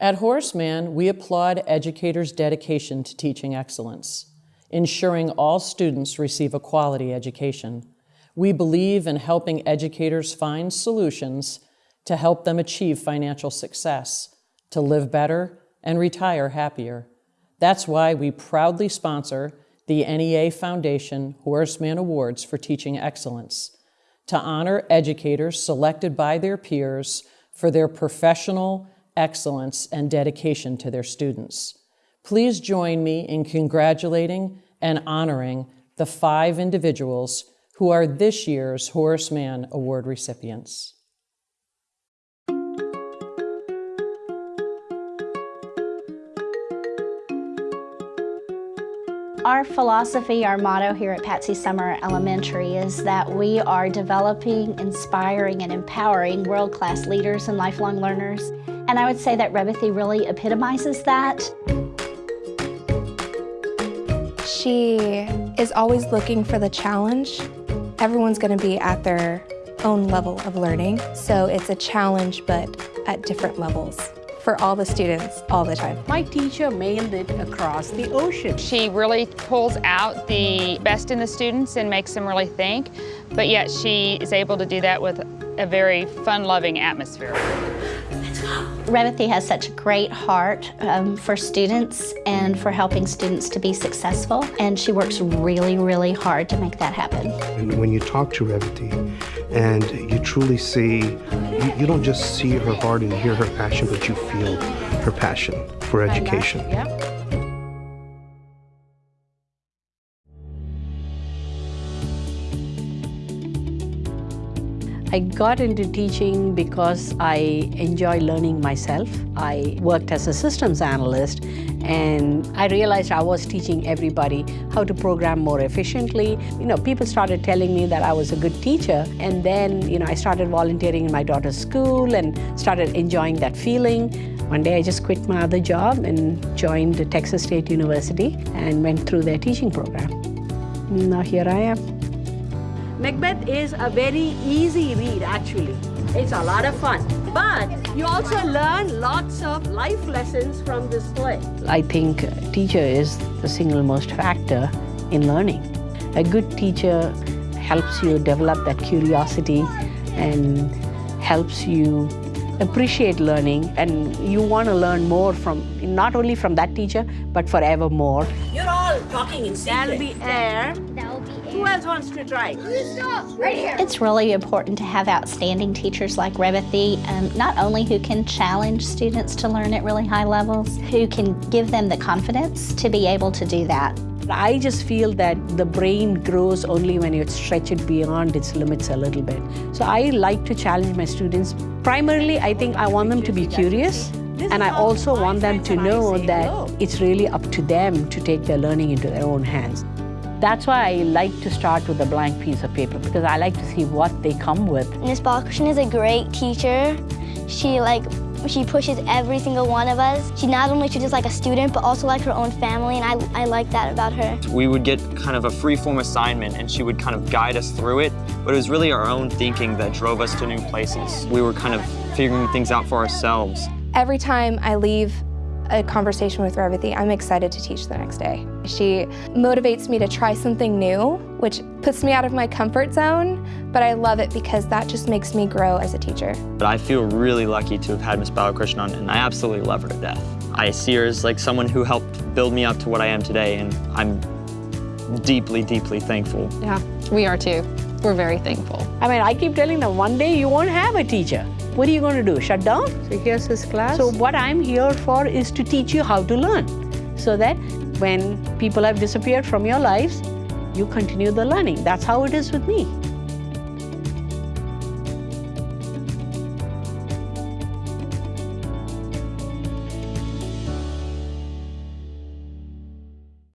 At Horace we applaud educators' dedication to teaching excellence, ensuring all students receive a quality education. We believe in helping educators find solutions to help them achieve financial success, to live better, and retire happier. That's why we proudly sponsor the NEA Foundation Horace Mann Awards for Teaching Excellence to honor educators selected by their peers for their professional excellence and dedication to their students. Please join me in congratulating and honoring the five individuals who are this year's Horace Mann Award recipients. Our philosophy, our motto here at Patsy Sommer Elementary is that we are developing, inspiring, and empowering world-class leaders and lifelong learners. And I would say that Revathy really epitomizes that. She is always looking for the challenge. Everyone's going to be at their own level of learning, so it's a challenge but at different levels for all the students all the time. My teacher mailed it across the ocean. She really pulls out the best in the students and makes them really think, but yet she is able to do that with a very fun-loving atmosphere. Revathy has such a great heart um, for students and for helping students to be successful, and she works really, really hard to make that happen. And when you talk to Revathy and you truly see, you, you don't just see her heart and hear her passion, but you feel her passion for education. Yep. I got into teaching because I enjoy learning myself. I worked as a systems analyst and I realized I was teaching everybody how to program more efficiently. You know, people started telling me that I was a good teacher and then, you know, I started volunteering in my daughter's school and started enjoying that feeling. One day I just quit my other job and joined Texas State University and went through their teaching program. Now here I am. Macbeth is a very easy read, actually. It's a lot of fun. But you also learn lots of life lessons from this play. I think teacher is the single most factor in learning. A good teacher helps you develop that curiosity and helps you appreciate learning and you want to learn more from, not only from that teacher, but forever more. You're all talking in secret. There'll be air. Who else wants to try? Right here. It's really important to have outstanding teachers like Revathy, um, not only who can challenge students to learn at really high levels, who can give them the confidence to be able to do that. I just feel that the brain grows only when you stretch it beyond its limits a little bit. So I like to challenge my students. Primarily, I think I want them to be curious. And I also want them to know that it's really up to them to take their learning into their own hands. That's why I like to start with a blank piece of paper because I like to see what they come with. Ms. Balakrishnan is a great teacher. She like she pushes every single one of us. She not only treats us like a student, but also like her own family, and I, I like that about her. We would get kind of a free-form assignment, and she would kind of guide us through it, but it was really our own thinking that drove us to new places. We were kind of figuring things out for ourselves. Every time I leave a conversation with Revathy, I'm excited to teach the next day. She motivates me to try something new, which puts me out of my comfort zone, but I love it because that just makes me grow as a teacher. But I feel really lucky to have had Miss Balakrishnan, and I absolutely love her to death. I see her as like someone who helped build me up to what I am today, and I'm deeply, deeply thankful. Yeah, we are too. We're very thankful. I mean, I keep telling them, one day you won't have a teacher. What are you going to do, shut down? So here's his class. So what I'm here for is to teach you how to learn so that when people have disappeared from your lives, you continue the learning. That's how it is with me.